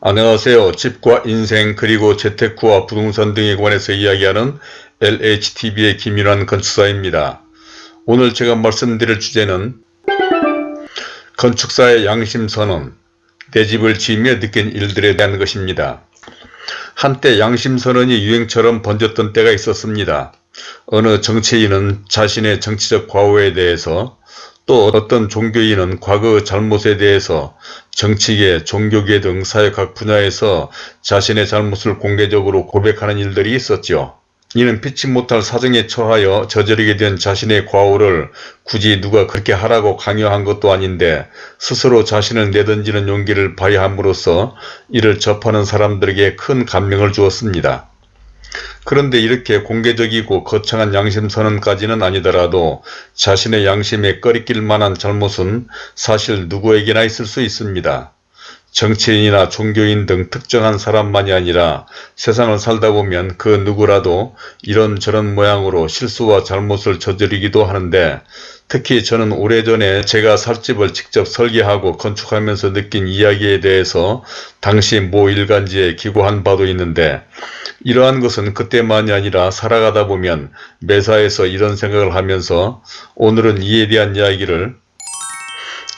안녕하세요. 집과 인생 그리고 재테크와 부동산 등에 관해서 이야기하는 LHTV의 김윤환 건축사입니다. 오늘 제가 말씀드릴 주제는 건축사의 양심선언, 내 집을 지으며 느낀 일들에 대한 것입니다. 한때 양심선언이 유행처럼 번졌던 때가 있었습니다. 어느 정치인은 자신의 정치적 과오에 대해서 또 어떤 종교인은 과거 잘못에 대해서 정치계, 종교계 등 사회 각 분야에서 자신의 잘못을 공개적으로 고백하는 일들이 있었죠. 이는 피치 못할 사정에 처하여 저지르게 된 자신의 과오를 굳이 누가 그렇게 하라고 강요한 것도 아닌데 스스로 자신을 내던지는 용기를 발휘함으로써 이를 접하는 사람들에게 큰 감명을 주었습니다. 그런데 이렇게 공개적이고 거창한 양심 선언까지는 아니더라도 자신의 양심에 꺼리낄 만한 잘못은 사실 누구에게나 있을 수 있습니다. 정치인이나 종교인 등 특정한 사람만이 아니라 세상을 살다 보면 그 누구라도 이런저런 모양으로 실수와 잘못을 저지르기도 하는데 특히 저는 오래전에 제가 살 집을 직접 설계하고 건축하면서 느낀 이야기에 대해서 당시 모 일간지에 기고한 바도 있는데 이러한 것은 그때만이 아니라 살아가다 보면 매사에서 이런 생각을 하면서 오늘은 이에 대한 이야기를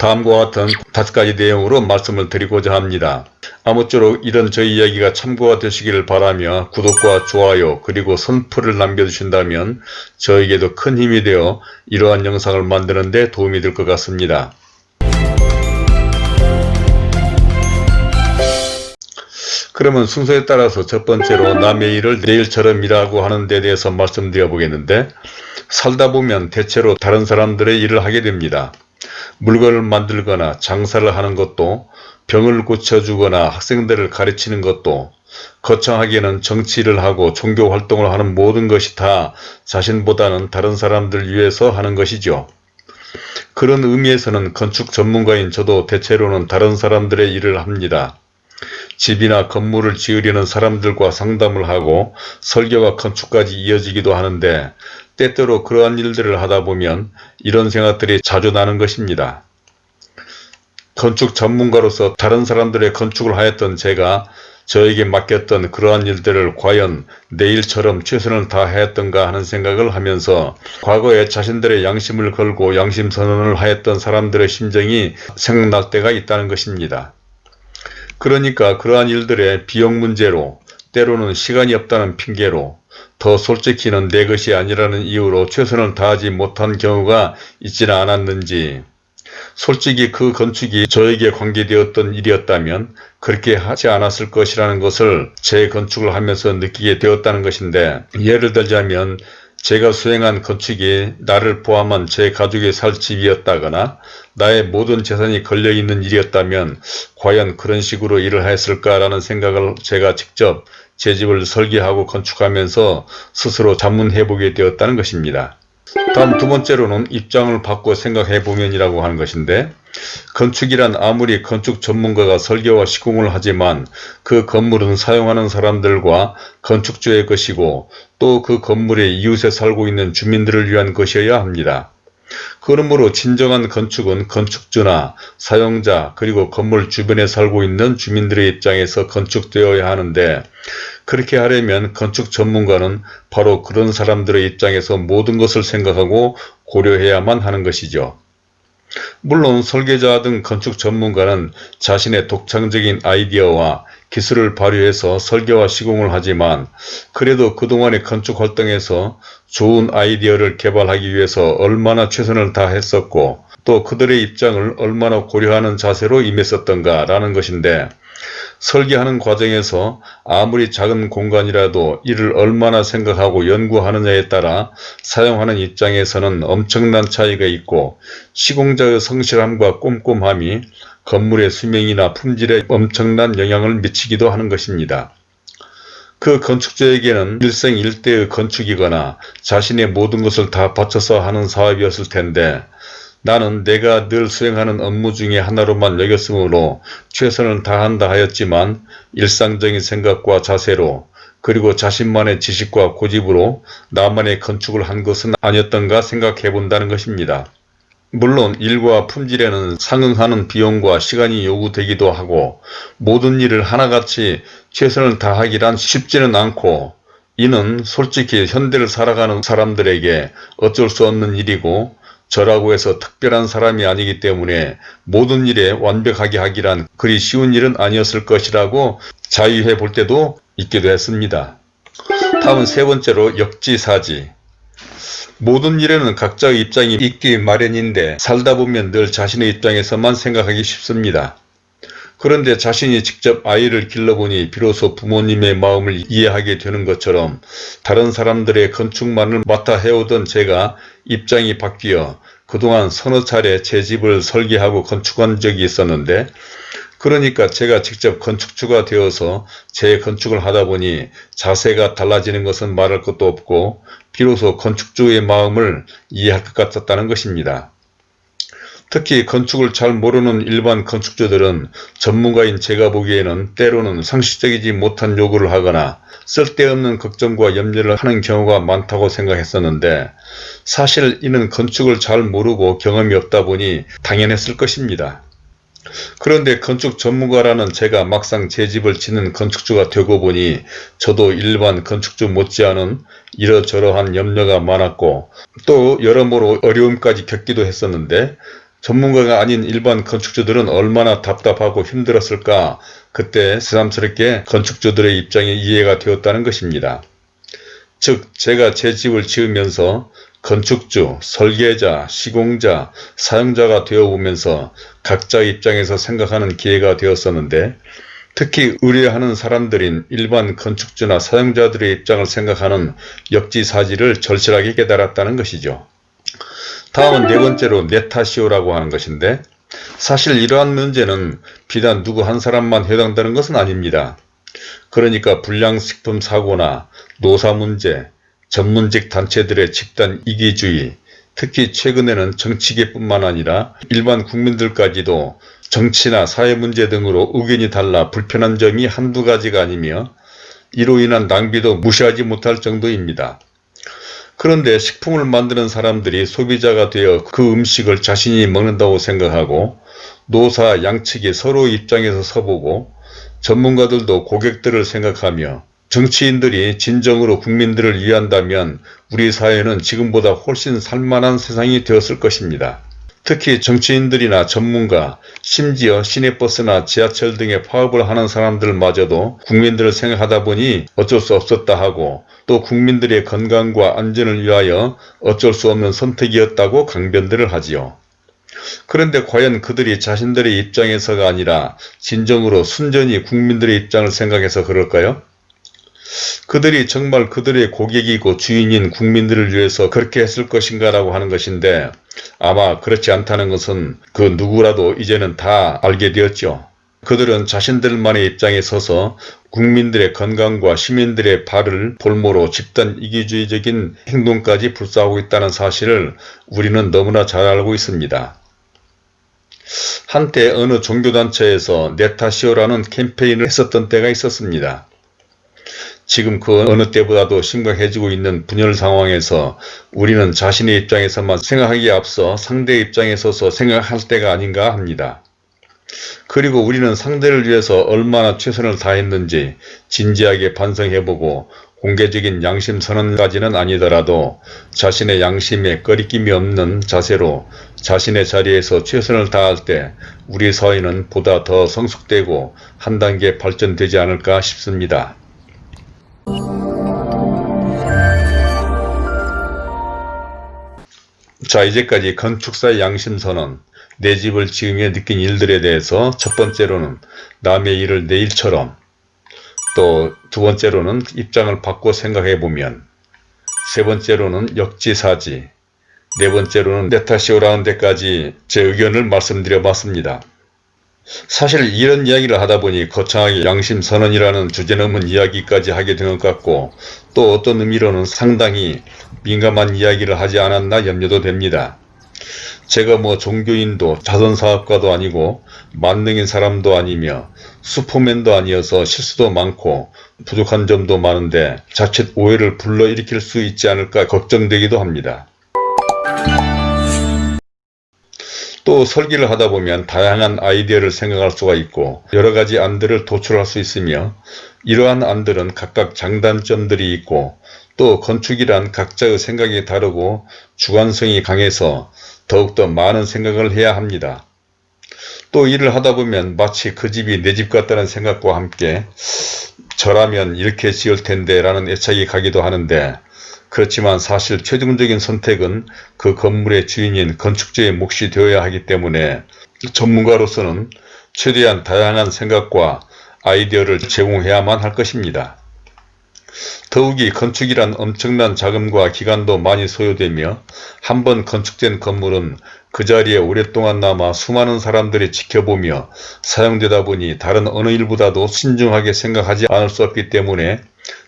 다음과 같은 다섯 가지 내용으로 말씀을 드리고자 합니다. 아무쪼록 이런 저희 이야기가 참고가 되시기를 바라며 구독과 좋아요 그리고 선풀을 남겨주신다면 저에게도 큰 힘이 되어 이러한 영상을 만드는 데 도움이 될 것 같습니다. 그러면 순서에 따라서 첫 번째로 남의 일을 내일처럼 일하고 하는 데 대해서 말씀드려 보겠는데 살다 보면 대체로 다른 사람들의 일을 하게 됩니다. 물건을 만들거나 장사를 하는 것도 병을 고쳐주거나 학생들을 가르치는 것도 거창하게는 정치를 하고 종교 활동을 하는 모든 것이 다 자신보다는 다른 사람들 위해서 하는 것이죠. 그런 의미에서는 건축 전문가인 저도 대체로는 다른 사람들의 일을 합니다. 집이나 건물을 지으려는 사람들과 상담을 하고 설계와 건축까지 이어지기도 하는데 때때로 그러한 일들을 하다 보면 이런 생각들이 자주 나는 것입니다. 건축 전문가로서 다른 사람들의 건축을 하였던 제가 저에게 맡겼던 그러한 일들을 과연 내일처럼 최선을 다하였던가 하는 생각을 하면서 과거에 자신들의 양심을 걸고 양심 선언을 하였던 사람들의 심정이 생각날 때가 있다는 것입니다. 그러니까 그러한 일들의 비용 문제로 때로는 시간이 없다는 핑계로 더 솔직히는 내 것이 아니라는 이유로 최선을 다하지 못한 경우가 있지는 않았는지. 솔직히 그 건축이 저에게 관계되었던 일이었다면 그렇게 하지 않았을 것이라는 것을 제 건축을 하면서 느끼게 되었다는 것인데 예를 들자면 제가 수행한 건축이 나를 포함한 제 가족이 살 집이었다거나 나의 모든 재산이 걸려있는 일이었다면 과연 그런 식으로 일을 했을까라는 생각을 제가 직접 제 집을 설계하고 건축하면서 스스로 자문해보게 되었다는 것입니다. 다음 두 번째로는 입장을 바꿔 생각해보면 이라고 하는 것인데 건축이란 아무리 건축 전문가가 설계와 시공을 하지만 그 건물은 사용하는 사람들과 건축주의 것이고 또 그 건물의 이웃에 살고 있는 주민들을 위한 것이어야 합니다. 그러므로 진정한 건축은 건축주나 사용자 그리고 건물 주변에 살고 있는 주민들의 입장에서 건축되어야 하는데 그렇게 하려면 건축 전문가는 바로 그런 사람들의 입장에서 모든 것을 생각하고 고려해야만 하는 것이죠. 물론 설계자 등 건축 전문가는 자신의 독창적인 아이디어와 기술을 발휘해서 설계와 시공을 하지만 그래도 그동안의 건축 활동에서 좋은 아이디어를 개발하기 위해서 얼마나 최선을 다했었고 또 그들의 입장을 얼마나 고려하는 자세로 임했었던가 라는 것인데 설계하는 과정에서 아무리 작은 공간이라도 이를 얼마나 생각하고 연구하느냐에 따라 사용하는 입장에서는 엄청난 차이가 있고 시공자의 성실함과 꼼꼼함이 건물의 수명이나 품질에 엄청난 영향을 미치기도 하는 것입니다. 그 건축주에게는 일생일대의 건축이거나 자신의 모든 것을 다 바쳐서 하는 사업이었을 텐데 나는 내가 늘 수행하는 업무 중에 하나로만 여겼으므로 최선을 다한다 하였지만 일상적인 생각과 자세로 그리고 자신만의 지식과 고집으로 나만의 건축을 한 것은 아니었던가 생각해 본다는 것입니다. 물론 일과 품질에는 상응하는 비용과 시간이 요구되기도 하고 모든 일을 하나같이 최선을 다하기란 쉽지는 않고 이는 솔직히 현대를 살아가는 사람들에게 어쩔 수 없는 일이고 저라고 해서 특별한 사람이 아니기 때문에 모든 일에 완벽하게 하기란 그리 쉬운 일은 아니었을 것이라고 자유해 볼 때도 있기도 했습니다. 다음은 세 번째로 역지사지 모든 일에는 각자의 입장이 있기 마련인데 살다 보면 늘 자신의 입장에서만 생각하기 쉽습니다. 그런데 자신이 직접 아이를 길러보니 비로소 부모님의 마음을 이해하게 되는 것처럼 다른 사람들의 건축만을 맡아 해오던 제가 입장이 바뀌어 그동안 서너 차례 제 집을 설계하고 건축한 적이 있었는데 그러니까 제가 직접 건축주가 되어서 제 건축을 하다 보니 자세가 달라지는 것은 말할 것도 없고 비로소 건축주의 마음을 이해할 것 같았다는 것입니다. 특히 건축을 잘 모르는 일반 건축주들은 전문가인 제가 보기에는 때로는 상식적이지 못한 요구를 하거나 쓸데없는 걱정과 염려를 하는 경우가 많다고 생각했었는데 사실 이는 건축을 잘 모르고 경험이 없다 보니 당연했을 것입니다. 그런데 건축 전문가라는 제가 막상 제 집을 짓는 건축주가 되고 보니 저도 일반 건축주 못지않은 이러저러한 염려가 많았고 또 여러모로 어려움까지 겪기도 했었는데 전문가가 아닌 일반 건축주들은 얼마나 답답하고 힘들었을까 그때 새삼스럽게 건축주들의 입장이 이해가 되었다는 것입니다. 즉 제가 제 집을 지으면서 건축주, 설계자, 시공자, 사용자가 되어보면서 각자 입장에서 생각하는 기회가 되었었는데 특히 의뢰하는 사람들인 일반 건축주나 사용자들의 입장을 생각하는 역지사지를 절실하게 깨달았다는 것이죠. 다음은 네 번째로 내 탓이오라고 하는 것인데 사실 이러한 문제는 비단 누구 한 사람만 해당되는 것은 아닙니다. 그러니까 불량식품 사고나 노사 문제, 전문직 단체들의 집단 이기주의, 특히 최근에는 정치계뿐만 아니라 일반 국민들까지도 정치나 사회 문제 등으로 의견이 달라 불편한 점이 한두 가지가 아니며 이로 인한 낭비도 무시하지 못할 정도입니다. 그런데 식품을 만드는 사람들이 소비자가 되어 그 음식을 자신이 먹는다고 생각하고 노사 양측이 서로 입장에서 서보고 전문가들도 고객들을 생각하며 정치인들이 진정으로 국민들을 위한다면 우리 사회는 지금보다 훨씬 살만한 세상이 되었을 것입니다. 특히 정치인들이나 전문가, 심지어 시내버스나 지하철 등의 파업을 하는 사람들마저도 국민들을 생각하다 보니 어쩔 수 없었다 하고 또 국민들의 건강과 안전을 위하여 어쩔 수 없는 선택이었다고 강변들을 하지요. 그런데 과연 그들이 자신들의 입장에서가 아니라 진정으로 순전히 국민들의 입장을 생각해서 그럴까요? 그들이 정말 그들의 고객이고 주인인 국민들을 위해서 그렇게 했을 것인가 라고 하는 것인데 아마 그렇지 않다는 것은 그 누구라도 이제는 다 알게 되었죠. 그들은 자신들만의 입장에 서서 국민들의 건강과 시민들의 발을 볼모로 집단 이기주의적인 행동까지 불사하고 있다는 사실을 우리는 너무나 잘 알고 있습니다. 한때 어느 종교단체에서 네타시오라는 캠페인을 했었던 때가 있었습니다. 지금 그 어느 때보다도 심각해지고 있는 분열 상황에서 우리는 자신의 입장에서만 생각하기에 앞서 상대의 입장에 서서 생각할 때가 아닌가 합니다. 그리고 우리는 상대를 위해서 얼마나 최선을 다했는지 진지하게 반성해보고 공개적인 양심 선언까지는 아니더라도 자신의 양심에 꺼리낌이 없는 자세로 자신의 자리에서 최선을 다할 때 우리 사회는 보다 더 성숙되고 한 단계 발전되지 않을까 싶습니다. 자 이제까지 건축사의 양심선언, 내 집을 지으며 느낀 일들에 대해서 첫 번째로는 남의 일을 내 일처럼 또 두 번째로는 입장을 바꿔 생각해 보면 세 번째로는 역지사지 네 번째로는 내 탓이오라는 데까지 제 의견을 말씀드려 봤습니다. 사실 이런 이야기를 하다 보니 거창하게 양심선언이라는 주제 넘은 이야기까지 하게 된 것 같고 또 어떤 의미로는 상당히 민감한 이야기를 하지 않았나 염려도 됩니다. 제가 뭐 종교인도 자선사업가도 아니고 만능인 사람도 아니며 슈퍼맨도 아니어서 실수도 많고 부족한 점도 많은데 자칫 오해를 불러일으킬 수 있지 않을까 걱정되기도 합니다. 또 설계를 하다 보면 다양한 아이디어를 생각할 수가 있고 여러 가지 안들을 도출할 수 있으며 이러한 안들은 각각 장단점들이 있고 또 건축이란 각자의 생각이 다르고 주관성이 강해서 더욱더 많은 생각을 해야 합니다. 또 일을 하다 보면 마치 그 집이 내 집 같다는 생각과 함께 저라면 이렇게 지을 텐데 라는 애착이 가기도 하는데 그렇지만 사실 최종적인 선택은 그 건물의 주인인 건축주의 몫이 되어야 하기 때문에 전문가로서는 최대한 다양한 생각과 아이디어를 제공해야만 할 것입니다. 더욱이 건축이란 엄청난 자금과 기간도 많이 소요되며 한 번 건축된 건물은 그 자리에 오랫동안 남아 수많은 사람들이 지켜보며 사용되다 보니 다른 어느 일보다도 신중하게 생각하지 않을 수 없기 때문에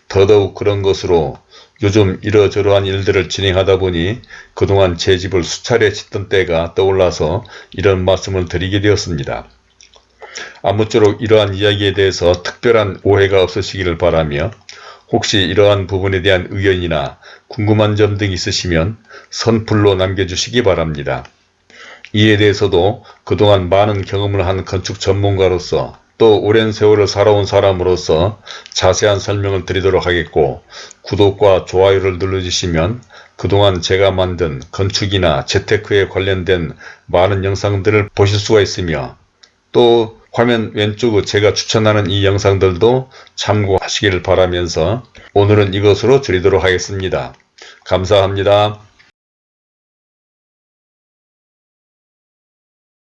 더더욱 그런 것으로 요즘 이러저러한 일들을 진행하다 보니 그동안 제 집을 수차례 짓던 때가 떠올라서 이런 말씀을 드리게 되었습니다. 아무쪼록 이러한 이야기에 대해서 특별한 오해가 없으시기를 바라며 혹시 이러한 부분에 대한 의견이나 궁금한 점 등 있으시면 선플로 남겨주시기 바랍니다. 이에 대해서도 그동안 많은 경험을 한 건축 전문가로서 또 오랜 세월을 살아온 사람으로서 자세한 설명을 드리도록 하겠고 구독과 좋아요를 눌러주시면 그동안 제가 만든 건축이나 재테크에 관련된 많은 영상들을 보실 수가 있으며 또 화면 왼쪽 제가 추천하는 이 영상들도 참고하시기를 바라면서 오늘은 이것으로 줄이도록 하겠습니다. 감사합니다.